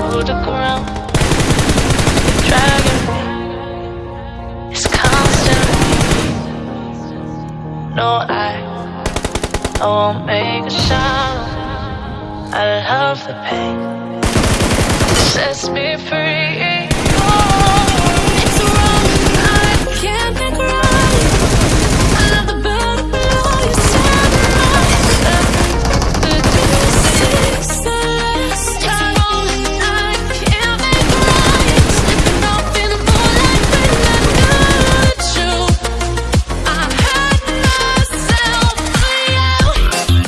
to the ground. The dragon is constant. No, I, I won't make a sound. I love the pain. It sets me free.